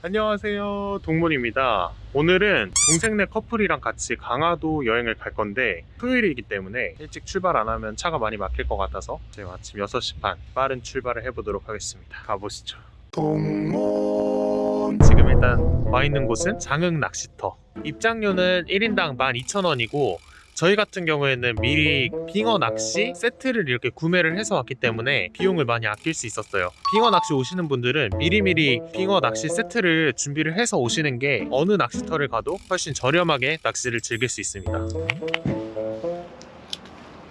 안녕하세요. 동문입니다. 오늘은 동생네 커플이랑 같이 강화도 여행을 갈 건데 토요일이기 때문에 일찍 출발 안 하면 차가 많이 막힐 것 같아서 제가 아침 6시 반 빠른 출발을 해보도록 하겠습니다. 가보시죠. 동문. 지금 일단 와 있는 곳은 장흥 낚시터. 입장료는 1인당 12,000원이고 저희 같은 경우에는 미리 빙어 낚시 세트를 이렇게 구매를 해서 왔기 때문에 비용을 많이 아낄 수 있었어요. 빙어 낚시 오시는 분들은 미리미리 빙어 낚시 세트를 준비를 해서 오시는 게 어느 낚시터를 가도 훨씬 저렴하게 낚시를 즐길 수 있습니다.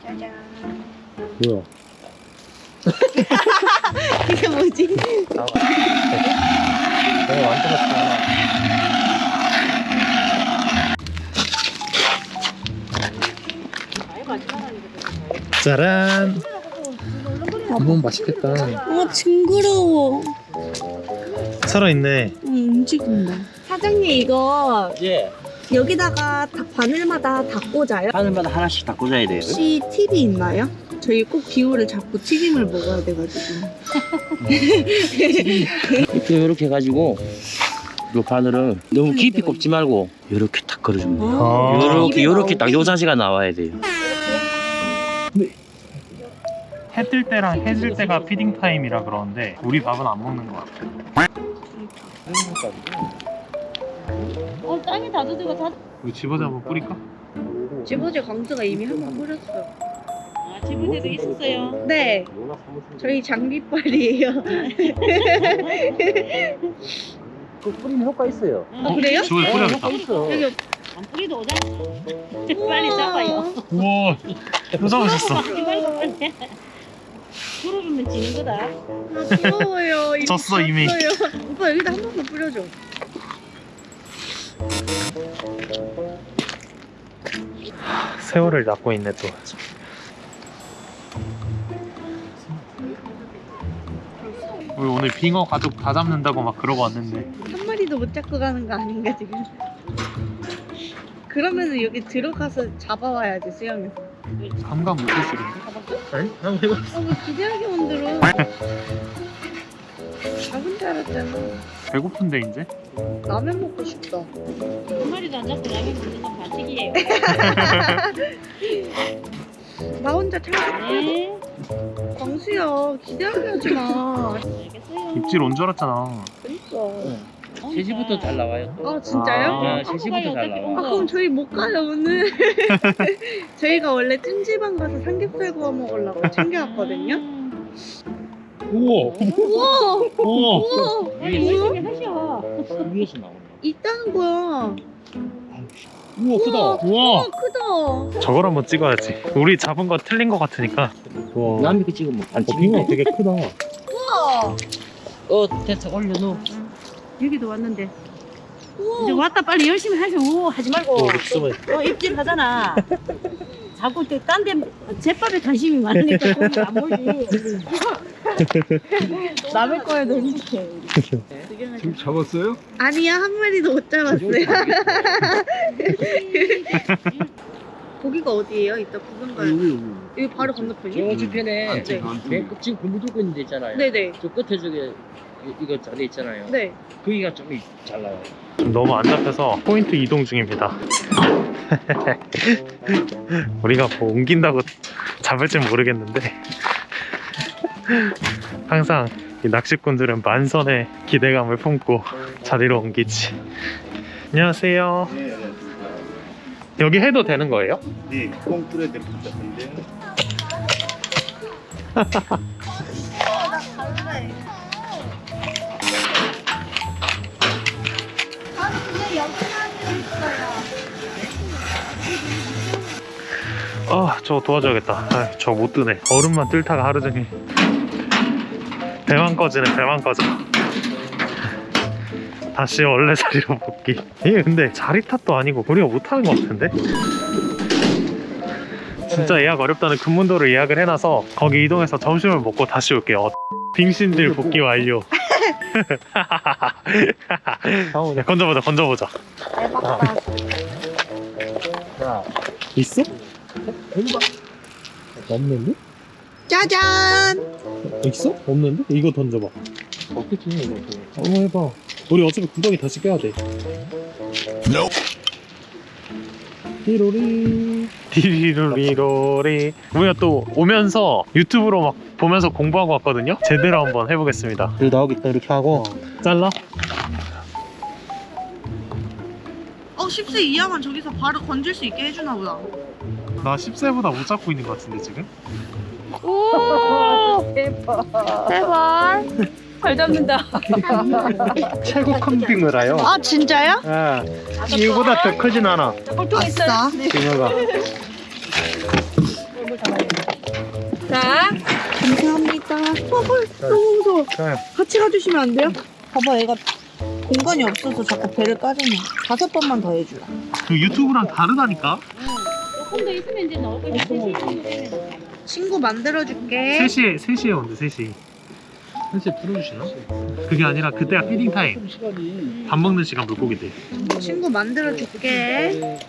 짜잔. 뭐야? 이게 뭐지? 내가 완전 맛있다. 짜란! 너무 맛있겠다. 어, 징그러워. 살아있네. 응, 움직인다. 사장님, 이거 예, 여기다가 다 바늘마다 다 꽂아요? 바늘마다 하나씩 다 꽂아야 돼요. 혹시 팁이 있나요? 저희 꼭 빙어를 잡고 튀김을 먹어야 돼가지고. 이렇게 이렇게 해가지고 요 바늘을 너무 깊이 꼽지 말고 이렇게 탁 걸어주면 돼요. 아. 요렇게 입에 요렇게 딱요 나오게. 자세가 나와야 돼요. 해뜰 때랑 해질 때가 feeding time이라 그러는데 우리 밥은 안 먹는 것 같아. 어, 땅에 다 두들고 다. 우리 집어서 한번 뿌릴까? 지보제 강수가 이미 한 번 뿌렸어. 아, 지분대도 있었어요. 네, 저희 장비빨이에요. 그 뿌리는 효과 있어요. 아, 그래요? 집어서 뿌려야겠다. 여기 안 뿌리도 오자. 빨리 잡아요. 우와, 빨리. 풀어주면 지는 거다. 아. 이미 졌어, 이미. 졌어요. 오빠 여기다 한 번만 뿌려줘. 새우를 낳고 있네 또. 우리 오늘 빙어 가족 다 잡는다고 막 그러고 왔는데 한 마리도 못 잡고 가는 거 아닌가 지금? 그러면은 여기 들어가서 잡아와야지 수영이. 감각 못 쓰시는데? 아니? 한번 해봐. 어왜 기대하게 만들어? 작은 줄 알았잖아. 배고픈데 이제? 라면 먹고 싶다. 한 마리도 안 잡고 라면 먹는 건 반칙이에요. 나 혼자 찰떡 네. 광수야 기대하게 하지 마. 알겠어요. 입질 온 줄 알았잖아. 그니까. 제시부터 잘 나와요. 아 진짜요? 아. 야, 제시부터 잘아 나와. 그럼 저희 못 가요 오늘. 저희가 원래 찜질방 가서 삼겹살 구워 먹으려고 챙겨왔거든요. 음. 우와! 우와 우와! 우와? 열심히 하셔. 위에서 나온다. 있다는 거야. 우와 크다! 우와 우와! 크다. 저걸 한번 찍어야지. 우리 잡은 거 틀린 거 같으니까. 와. 남이 그 찍으면 반칙인데. 되게 크다. 우와. 어, 됐어. 올려놓. 여기도 왔는데. 우와. 이제 왔다 빨리 열심히 하셔. 오, 하지 말고. 어, 어, 입질 하잖아. 자꾸 딴데 제밥에 관심이 많으니까 거기 안 보지. 남의 거에도 행복해. 지금 잡았어요? 아니야 한 마리도 못 잡았어요. 거기가 어디예요? 이따 구경 가요. 여기 바로 건너편이요? 저 뒤편에 네. 배 지금 그 묻고 있는 데 있잖아요. 네네. 저 끝에 저기 이- 이거 자리 있잖아요. 네. 거기가 좀 잘 나와요. 너무 안 잡혀서 포인트 이동 중입니다. 우리가 뭐 옮긴다고 잡을지 모르겠는데 항상 이 낚시꾼들은 만선의 기대감을 품고 자리로 옮기지. 안녕하세요. 여기 해도 되는 거예요? 네, 꽁 뚫어야 될것 같은데. 아, 저거 도와줘야겠다. 아, 저거 못 뜨네. 얼음만 뜰다가 하루 종일. 배만 꺼지네, 배만 꺼져. 다시 원래 자리로 복귀. 이게 근데 자리 탓도 아니고 우리가 못하는 것 같은데? 진짜 예약 어렵다는 금문도를 예약을 해놔서 거기 이동해서 점심을 먹고 다시 올게요. 빙신들 복귀 완료. 야, 건져보자, 건져보자. 대박 다. 있어? 없는데? 짜잔. 있어? 없는데? 이거 던져봐. 어떻게 이거? 한번 해봐. 우리 어차피 구더기 다시 껴야 돼. 리로리 디리로리로리 우리가 또 오면서 유튜브로 막 보면서 공부하고 왔거든요 제대로 한번 해보겠습니다 여기 나오겠다 이렇게 하고 잘라 어 10세 이하만 저기서 바로 건질 수 있게 해주나 보다. 나 10세보다 못 잡고 있는 것 같은데 지금 오 대박. 제발. 잘 잡는다. 최고 큰 빙어라요 아 진짜요? 예 이거보다 더 크진 않아. 아싸. 빙어가 자, 감사합니다. 헐 너무 무서워. 네. 같이 가주시면 안 돼요? 봐봐 얘가 공간이 없어서 자꾸 배를 까지네. 다섯 번만 더 해주라. 그 유튜브랑 다르다니까 조금 더 있으면 이제 나올 거지. 친구 만들어줄게. 3시에 3시에 온대 3시 3시에 풀어주시나? 그게 아니라 그때가 feeding time 밥 먹는 시간 물고기들 친구 만들어줄게.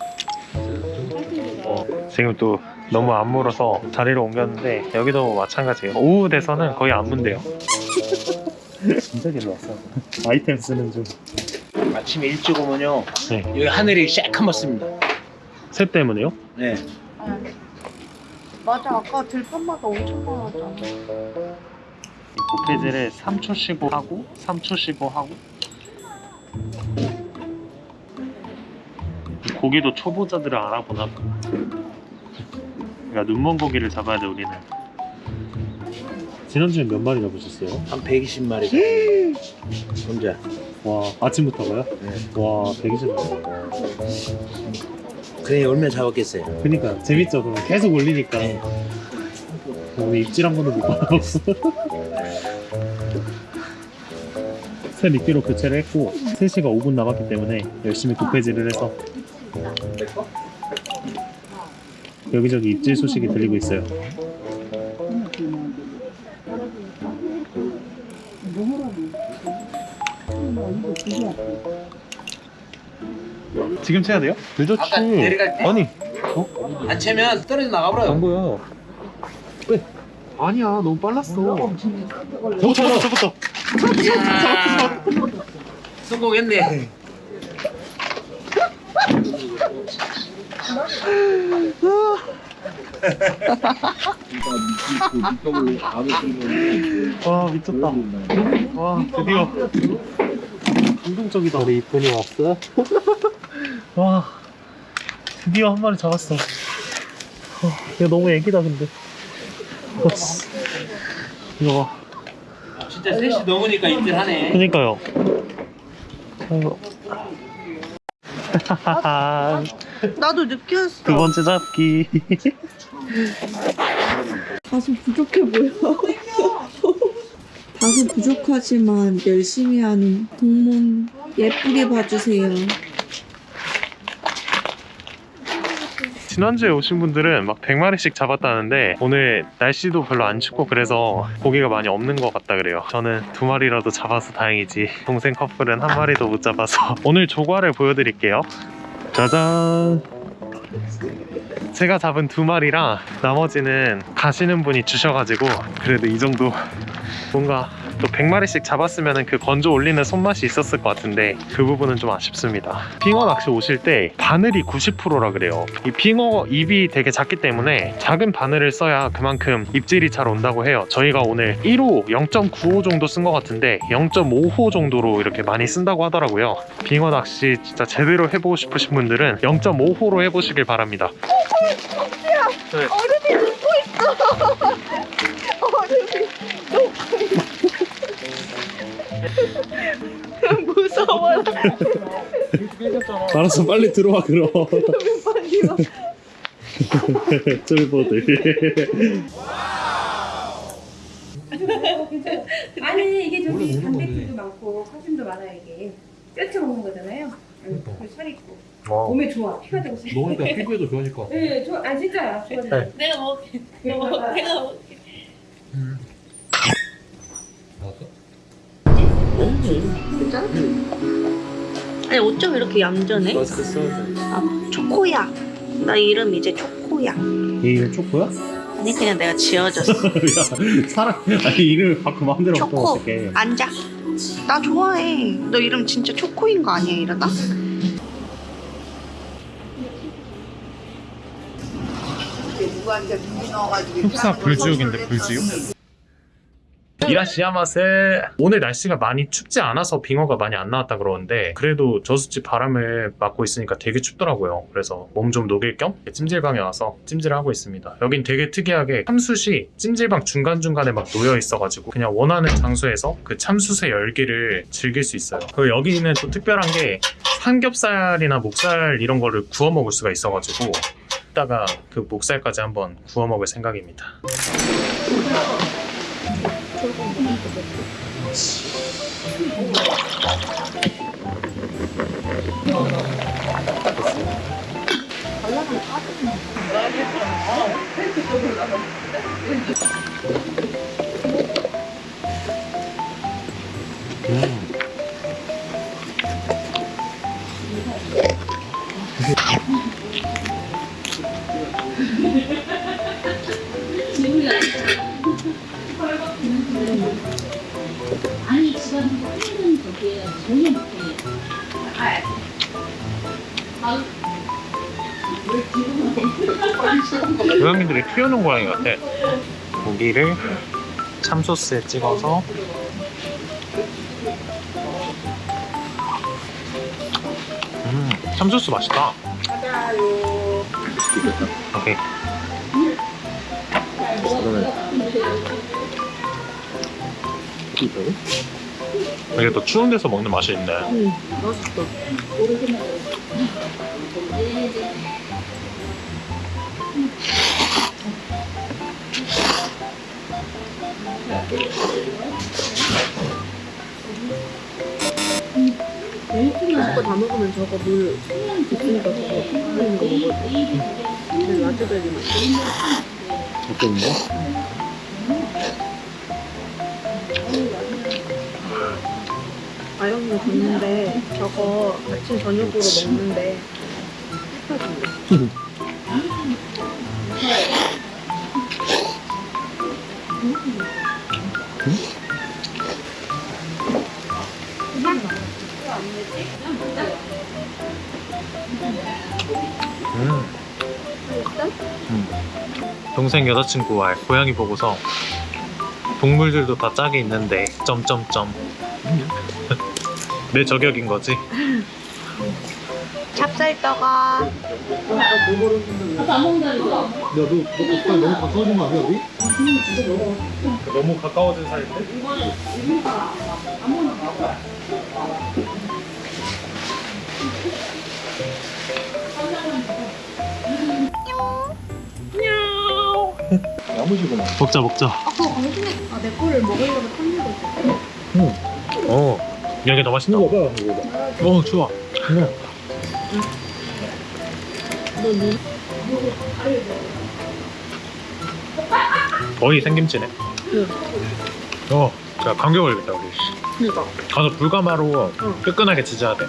지금 또 너무 안 물어서 자리를 옮겼는데 여기도 마찬가지예요 오후 돼서는 거의 안 문대요 진짜 길로 왔어 아이템 쓰는 중 아침에 일찍 오면요. 네. 여기 하늘이 새카맣습니다. 새 때문에요? 네. 맞아 아까 들판마다 엄청 많았잖아. 고패질을 3초 쉬고 하고 3초 쉬고 하고 이 고기도 초보자들을 알아보나 봐 그러니까 눈먼 고기를 잡아야 돼 우리는 지난주에 몇 마리 잡으셨어요? 한 120마리. 혼자. 와 아침부터가요? 네. 와 120마리 그래 얼마나 잡았겠어요. 그니까 재밌죠. 그럼 계속 올리니까. 우리 입질 한 번도 못 받아봤어. 새 미끼로 교체를 했고 3시가 5분 남았기 때문에 열심히 도배질을 해서 여기저기 입질 소식이 들리고 있어요 지금 쳐야 돼요? 늦었지 아까 내려갈 때? 아니 안 채면 떨어져 나가버려요. 안 보여. 왜? 아니야, 너무 빨랐어. 어, 잡았다, 잡았다. 성공했네. 와, 미쳤다. 와, 드디어. 감동적이다. 우리 이쁜이 왔어? 와, 드디어 한 마리 잡았어. 어, 얘 너무 애기다, 근데. 어, 씨. 이거 봐. 진짜 3시 넘으니까 입질하네. 그니까요. 아이고. 나도 왔어. 두 번째 잡기. 다소 부족해 보여. 다소 부족하지만 열심히 하는 동문 예쁘게 봐주세요. 지난주에 오신 분들은 막 100마리씩 잡았다는데 오늘 날씨도 별로 안 춥고 그래서 고기가 많이 없는 것 같다 그래요. 저는 두 마리라도 잡아서 다행이지. 동생 커플은 한 마리도 못 잡아서 오늘 조과를 보여드릴게요. 짜잔! 제가 잡은 두 마리랑 나머지는 가시는 분이 주셔가지고 그래도 이 정도 뭔가 또 100마리씩 잡았으면 그 건져 올리는 손맛이 있었을 것 같은데 그 부분은 좀 아쉽습니다. 빙어 낚시 오실 때 바늘이 90%라 그래요. 이 빙어 입이 되게 작기 때문에 작은 바늘을 써야 그만큼 입질이 잘 온다고 해요. 저희가 오늘 1호 0.95 정도 쓴 것 같은데 0.5호 정도로 이렇게 많이 쓴다고 하더라고요. 빙어 낚시 진짜 제대로 해보고 싶으신 분들은 0.5호로 해보시길 바랍니다. 무서워. 알았어 빨리 들어와 그럼 쫄보들 아니 이게 저기 단백질도 많고 칼슘도 많아요 이게 뼈쳐 먹는 거잖아요. 응, 그리고 살 있고 몸에 좋아 피가 되고 살. 먹으니까 피부에도 좋아질 것 같아. 네, 좋아. 아 진짜야. 좋아져요. 네. 내가 먹을게. 내가 먹을게. 내가 먹을게. 아니 어쩜 이렇게 얌전해? 아 초코야. 나 이름 이제 초코야. 얘 이름 초코야? 아니 그냥 내가 지어줬어. 야 사람 아니 이름을 바꾸 마음대로 바꾸면 초코 어떡해 앉아. 나 좋아해. 너 이름 진짜 초코인 거 아니야 이러다? 흡사 불지옥인데 불지옥? 이라시야마세. 오늘 날씨가 많이 춥지 않아서 빙어가 많이 안 나왔다 그러는데 그래도 저수지 바람을 맞고 있으니까 되게 춥더라고요. 그래서 몸 좀 녹일 겸 찜질방에 와서 찜질을 하고 있습니다. 여긴 되게 특이하게 참숯이 찜질방 중간중간에 막 놓여 있어가지고 그냥 원하는 장소에서 그 참숯의 열기를 즐길 수 있어요. 그리고 여기는 또 특별한 게 삼겹살이나 목살 이런 거를 구워 먹을 수가 있어가지고 이따가 그 목살까지 한번 구워 먹을 생각입니다 아 고양이들이 키우는 고양이 같아. 고기를 참소스에 찍어서 음, 참소스 맛있다. 오케이. 이 게 또 추운 데서 먹는 맛이 있네. 저거 다 먹으면 저거 물 있으니까 저거 있는 거 먹어도 근데 라즈베리 맛. 어떤데? 줬는데 저거 아침 저녁으로 먹는데. 음. 음. 동생 여자친구와 고양이 보고서 동물들도 다 짝이 있는데 점점점 내 저격인 거지 찹쌀떡아. 너무 가까워진 사이인데? 야무지구나. 먹자 먹자 아 그거 강심해. 아내 거를 먹으려고 탐내고 있어. 어 여기 더 맛있다 이거. 어. 좋아. 거의 생김치네. 어 자, 감기 걸리겠다 우리. 그니까. 가서 불가마로 뜨끈하게 지져야 돼